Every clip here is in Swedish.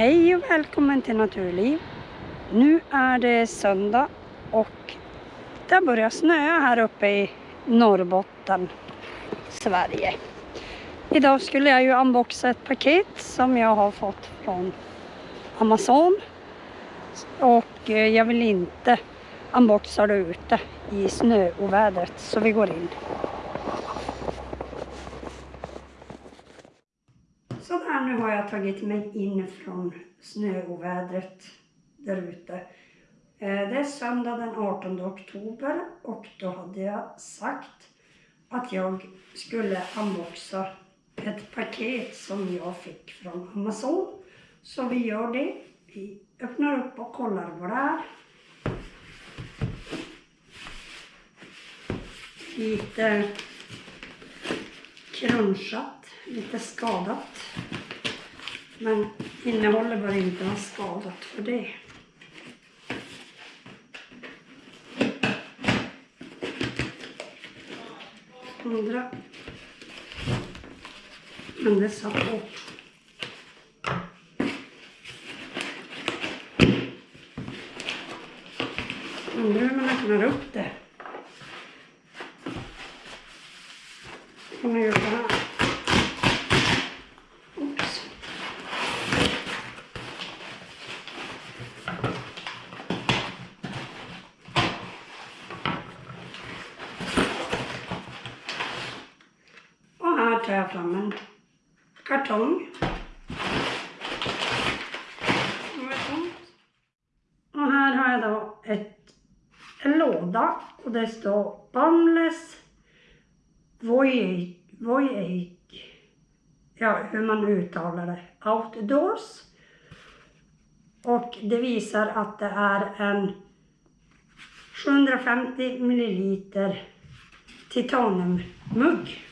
Hej och välkommen till Naturliv. Nu är det söndag och det börjar snöa här uppe i Norrbotten, Sverige. Idag skulle jag ju unboxa ett paket som jag har fått från Amazon. Och eh, jag vill inte unboxa det ute i snöovädret så vi går in. Sådär, nu har jag tagit mig in från snöovädret där ute. Eh, det är söndag den 18 oktober och då hade jag sagt att jag skulle unboxa ett paket som jag fick från Amazon. Så vi gör det. Vi öppnar upp och kollar vad det är. Lite crunchat, lite skadat. Men innehållet bör inte vara skadat för det. Andra. Men det satt hårt. Undrar hur man öppnar upp det. Kan man göra så här. Oops. Och här tar jag fram en kartong. Och här har jag då ett, en låda och det står Boundless Voyage, Voyage, ja hur man uttalar det, Outdoors. Och det visar att det är en 750 milliliter titaniummugg.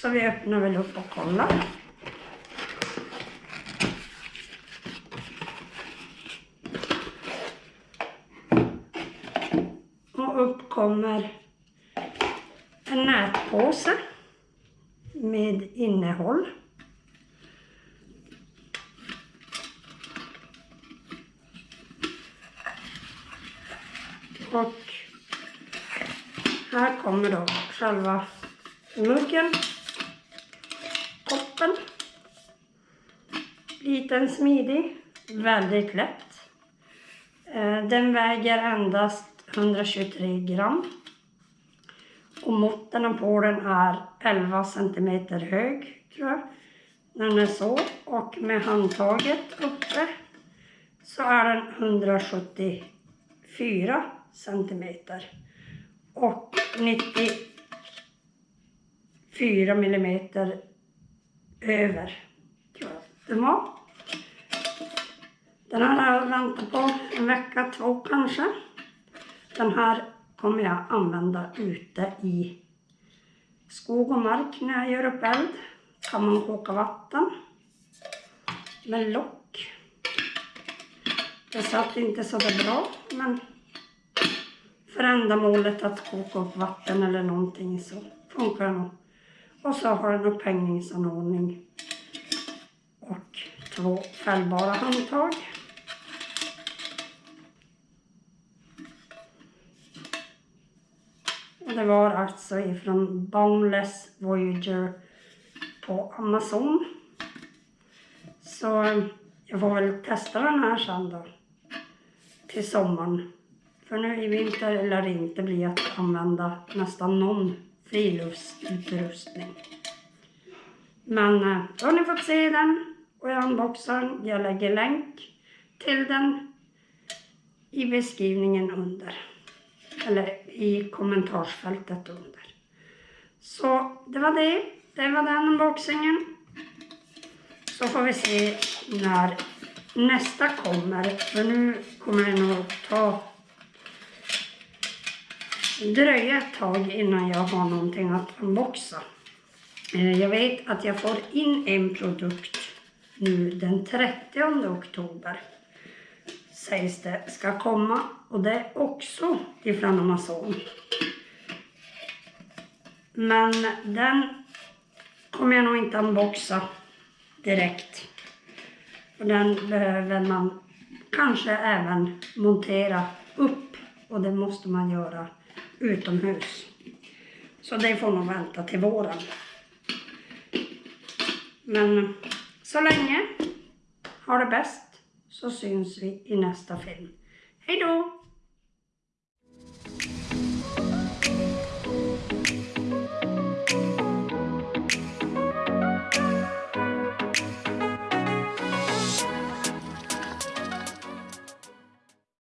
Så vi öppnar väl upp och kollar. Och upp kommer en nätpåse med innehåll. Och här kommer då själva muggen, Liten, smidig, väldigt lätt. Eh, den väger endast 123 gram. Och måtten på den är 11 centimeter hög, tror jag. Den är så. Och med handtaget uppe så är den 174 centimeter. Och 94 millimeter över, tror jag den var. Den här har jag väntat på en vecka, två kanske. Den här kommer jag använda ute i skog och mark när jag gör upp eld. Kan man koka vatten med lock. Det satt inte så där bra men för ändamålet att koka upp vatten eller någonting så funkar det nog. Och så har den upphängningsanordning och två fällbara handtag. Och det var alltså ifrån Boundless Voyager på Amazon. Så eh, jag får väl testa den här sen då. Till sommaren. För nu i vinter lär det inte bli att använda nästan någon friluftsutrustning. Men eh, då har ni fått se den och jag unboxar den. Jag lägger länk till den i beskrivningen under eller i kommentarsfältet under. Så det var det. Det var den unboxingen. Så får vi se när nästa kommer. För nu kommer det nog ta dröja ett tag innan jag har någonting att unboxa. Eh, jag vet att jag får in en produkt nu den 30 oktober sägs det ska komma och det är också ifrån Amazon. Men den kommer jag nog inte unboxa direkt. Och den behöver man kanske även montera upp och det måste man göra utomhus. Så det får nog vänta till våren. Men så länge, ha det bäst, så syns vi i nästa film. Hej då!